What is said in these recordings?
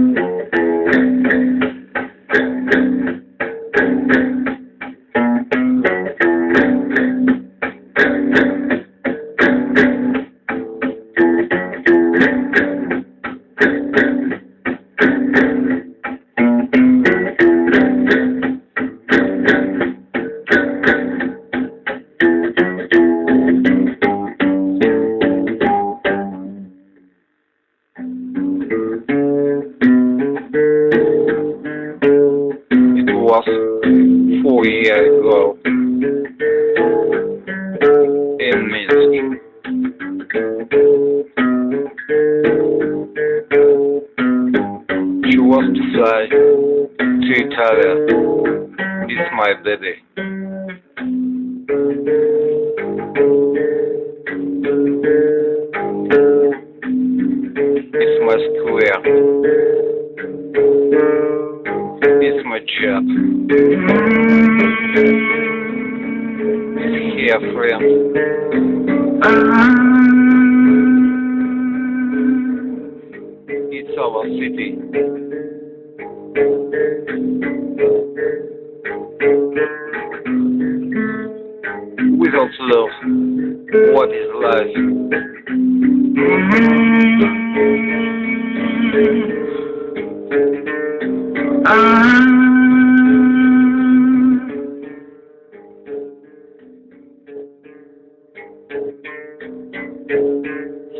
It was four years ago in Minsk. She was to fly to Italy. It's my baby. Here, friend. It's our city. Without love, what is life? Ah.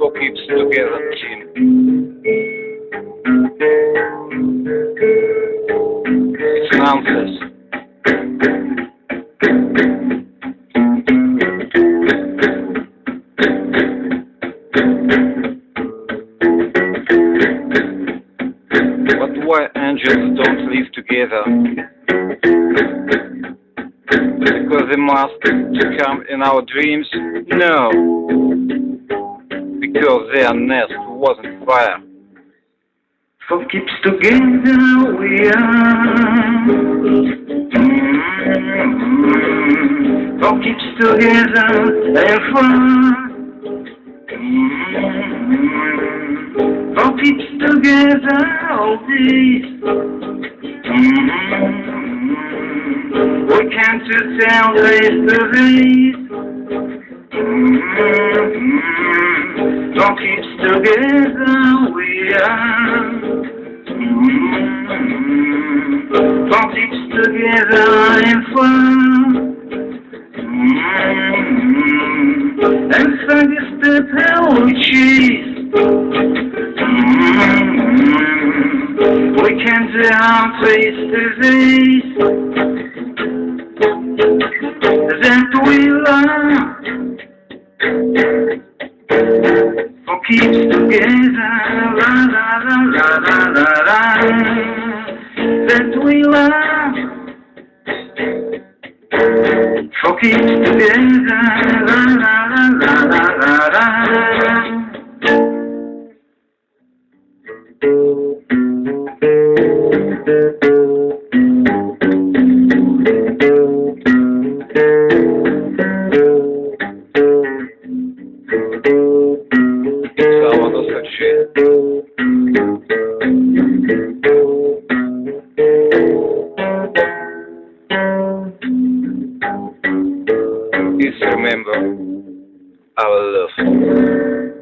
So keeps together, team. It's nonsense. But why angels don't live together? Because they must to come in our dreams? No. Because their nest wasn't fire. For keeps together we are. Mm-hmm. For keeps together and fun. Mm-hmm. For keeps together all this. Mm-hmm. We can't just tell face to face. Mm-hmm. For keeps together we are. Mm-hmm. For keeps together and fun. Mm-hmm. And thank is the we choose. Mm-hmm. We can down face to face. That we love. Keeps together, la la la la la la la. That we love. For keeps together, la la Please remember our love.